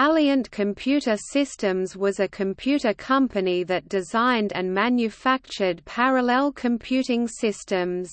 Alliant Computer Systems was a computer company that designed and manufactured parallel computing systems.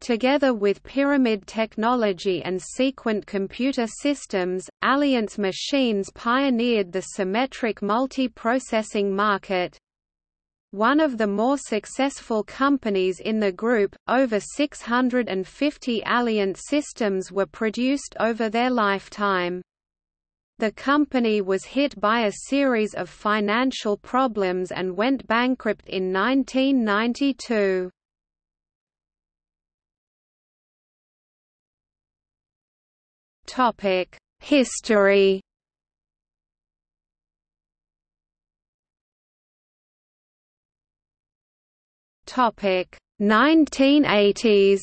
Together with Pyramid Technology and Sequent Computer Systems, Alliant's machines pioneered the symmetric multiprocessing market. One of the more successful companies in the group, over 650 Alliant systems were produced over their lifetime. The company was hit by a series of financial problems and went bankrupt in 1992. Topic: History. Topic: 1980s.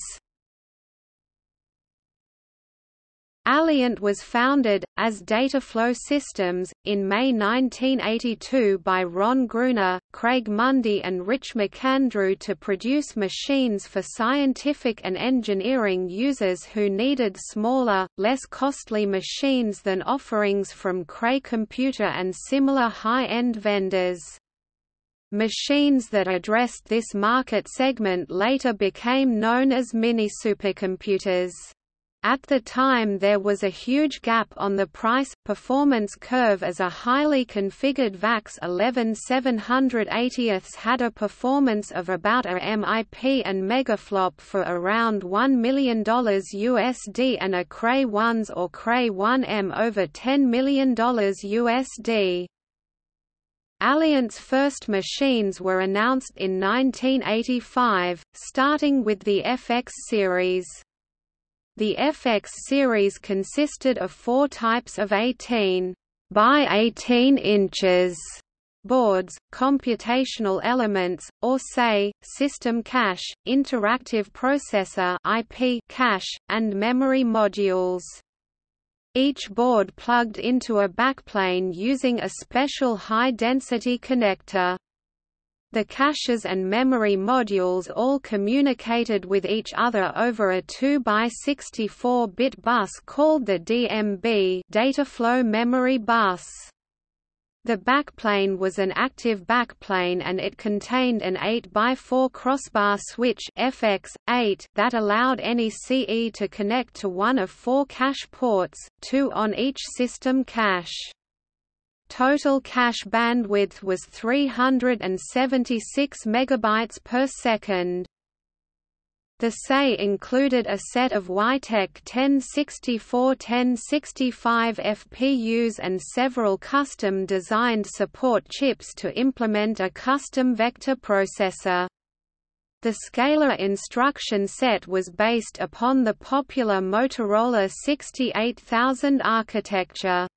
Alliant was founded, as Dataflow Systems, in May 1982 by Ron Gruner, Craig Mundie and Rich McAndrew to produce machines for scientific and engineering users who needed smaller, less costly machines than offerings from Cray Computer and similar high-end vendors. Machines that addressed this market segment later became known as mini-supercomputers. At the time there was a huge gap on the price-performance curve as a highly configured VAX 11780 had a performance of about a MIP and megaflop for around $1 million USD and a Cray 1s or Cray 1M over $10 million USD. Alliant's first machines were announced in 1985, starting with the FX series. The FX series consisted of four types of 18 by 18 inches boards, computational elements, or say, system cache, interactive processor IP cache, and memory modules. Each board plugged into a backplane using a special high-density connector. The caches and memory modules all communicated with each other over a 2 by 64-bit bus called the DMB data flow memory bus. The backplane was an active backplane and it contained an 8 by 4 crossbar switch FX8 that allowed any CE to connect to one of four cache ports, two on each system cache. Total cache bandwidth was 376 megabytes per second. The SAE included a set of Weitek 1064-1065 FPUs and several custom-designed support chips to implement a custom vector processor. The scalar instruction set was based upon the popular Motorola 68000 architecture.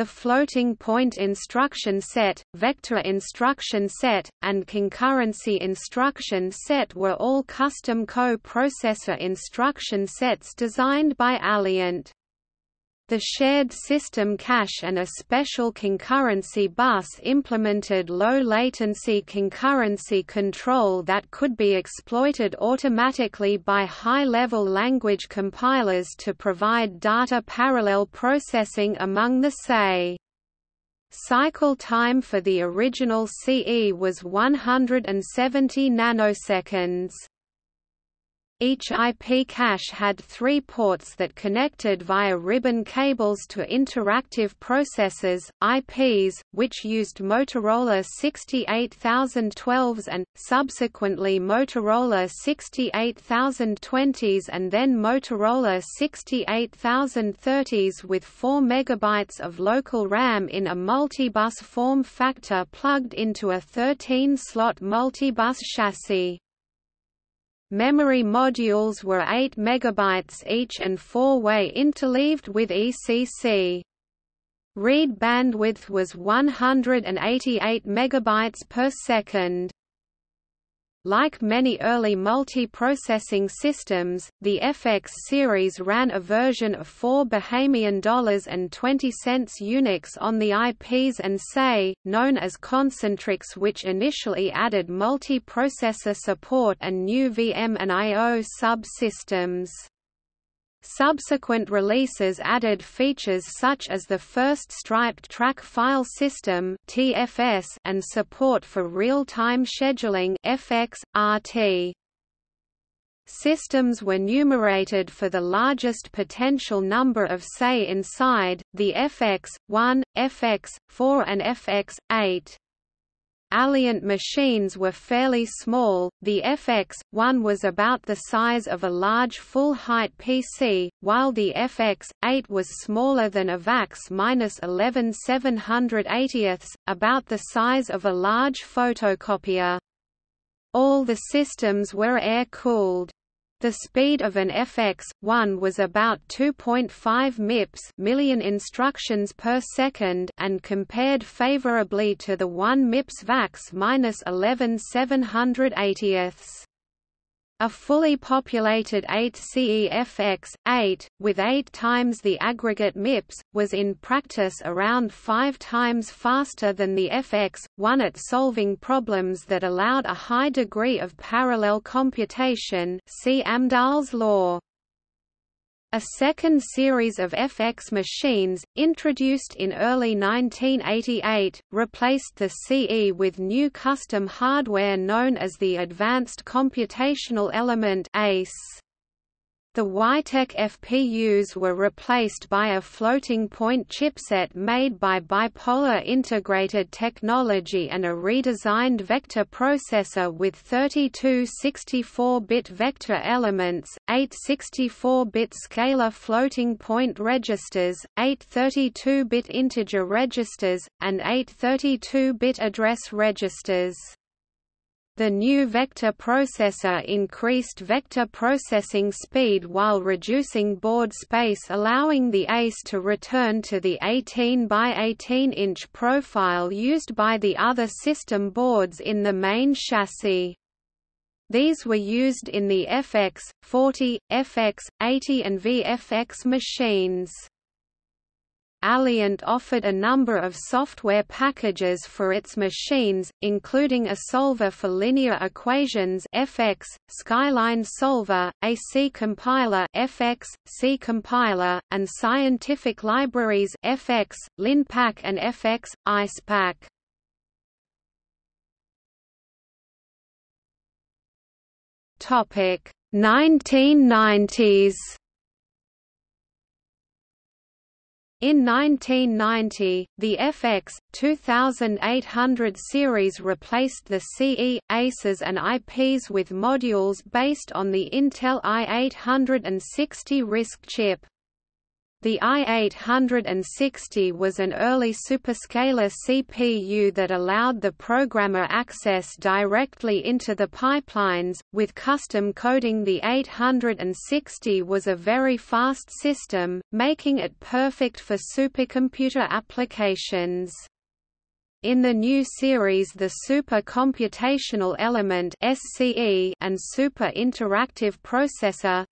The floating point instruction set, vector instruction set, and concurrency instruction set were all custom co-processor instruction sets designed by Alliant. The shared system cache and a special concurrency bus implemented low-latency concurrency control that could be exploited automatically by high-level language compilers to provide data parallel processing among the SAE. Cycle time for the original CE was 170 nanoseconds. Each IP cache had three ports that connected via ribbon cables to interactive processors, IPs, which used Motorola 68012s and, subsequently Motorola 68020s and then Motorola 68030s with 4 MB of local RAM in a multibus form factor plugged into a 13-slot multibus chassis. Memory modules were 8 MB each and four-way interleaved with ECC. Read bandwidth was 188 MB per second. Like many early multi-processing systems, the FX series ran a version of 4 Bahamian dollars and 20 cents Unix on the IPs and SAE, known as Concentrix which initially added multi-processor support and new VM and I.O. sub-systems. Subsequent releases added features such as the first striped track file system (TFS) and support for real-time scheduling (FX, RT). Systems were numerated for the largest potential number of say inside, the FX, 1, FX, 4 and FX, 8. Alliant machines were fairly small, the FX-1 was about the size of a large full-height PC, while the FX-8 was smaller than a VAX-11 780ths, about the size of a large photocopier. All the systems were air-cooled. The speed of an FX1 was about 2.5 MIPS million instructions per second and compared favorably to the 1 MIPS VAX-11 780ths. A fully populated 8 CEFX, 8, with 8 times the aggregate MIPS, was in practice around 5 times faster than the FX, 1 at solving problems that allowed a high degree of parallel computation see Amdahl's law. A second series of FX machines, introduced in early 1988, replaced the CE with new custom hardware known as the Advanced Computational Element ACE. The Weitek FPUs were replaced by a floating-point chipset made by Bipolar Integrated Technology and a redesigned vector processor with 32 64-bit vector elements, 8 64-bit scalar floating-point registers, 8 32-bit integer registers, and 8 32-bit address registers. The new vector processor increased vector processing speed while reducing board space allowing the ACE to return to the 18 by 18 inch profile used by the other system boards in the main chassis. These were used in the FX, 40, FX, 80 and VFX machines. Alliant offered a number of software packages for its machines, including a solver for linear equations FX, Skyline Solver, a C compiler FX, C compiler, and scientific libraries FX, LinPack and FX, EISPACK. Topic 1990s In 1990, the FX 2800 series replaced the CE, ACES and IPs with modules based on the Intel i860 RISC chip. The i860 was an early superscalar CPU that allowed the programmer access directly into the pipelines, with custom coding the 860 was a very fast system, making it perfect for supercomputer applications. In the new series the Super Computational Element and Super Interactive Processor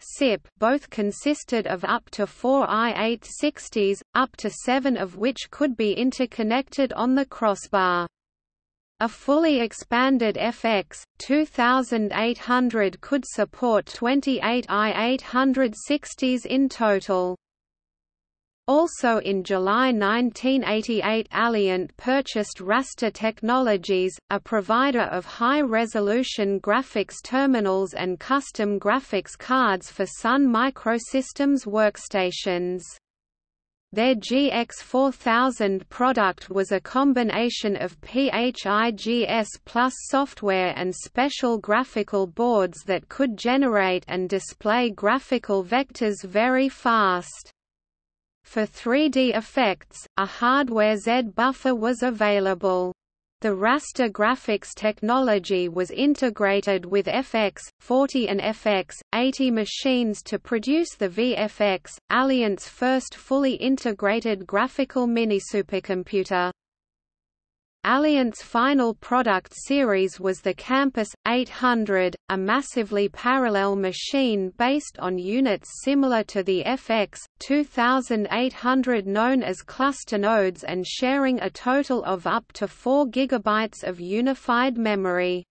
both consisted of up to four i860s, up to seven of which could be interconnected on the crossbar. A fully expanded FX, 2800 could support 28 i860s in total. Also in July 1988 Alliant purchased Raster Technologies, a provider of high-resolution graphics terminals and custom graphics cards for Sun Microsystems workstations. Their GX4000 product was a combination of PHIGS plus software and special graphical boards that could generate and display graphical vectors very fast. For 3D effects, a hardware Z buffer was available. The raster graphics technology was integrated with FX, 40 and FX, 80 machines to produce the VFX, Alliant's first fully integrated graphical mini-supercomputer. Alliant's final product series was the Campus 800, a massively parallel machine based on units similar to the FX 2800 known as cluster nodes and sharing a total of up to 4 GB of unified memory.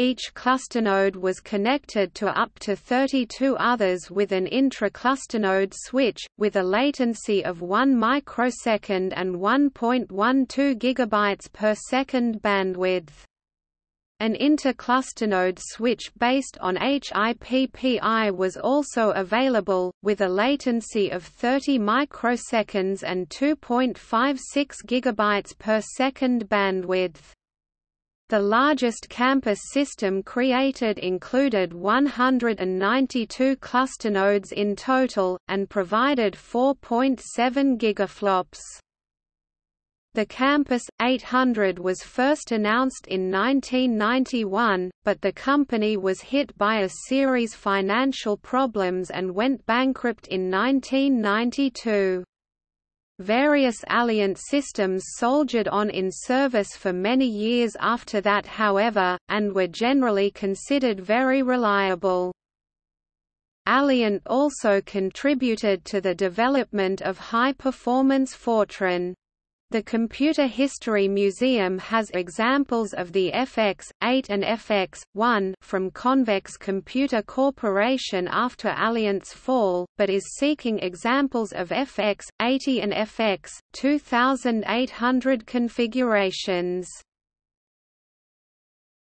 Each clusternode was connected to up to 32 others with an intra-clusternode switch, with a latency of 1 microsecond and 1.12 GB per second bandwidth. An interclusternode switch based on HIPPI was also available, with a latency of 30 microseconds and 2.56 GB per second bandwidth. The largest campus system created included 192 clusternodes in total, and provided 4.7 gigaflops. The Campus 800 was first announced in 1991, but the company was hit by a series financial problems and went bankrupt in 1992. Various Alliant systems soldiered on in service for many years after that however, and were generally considered very reliable. Alliant also contributed to the development of high-performance Fortran. The Computer History Museum has examples of the FX-8 and FX-1 from Convex Computer Corporation after Alliant's fall, but is seeking examples of FX-80 and FX-2800 configurations.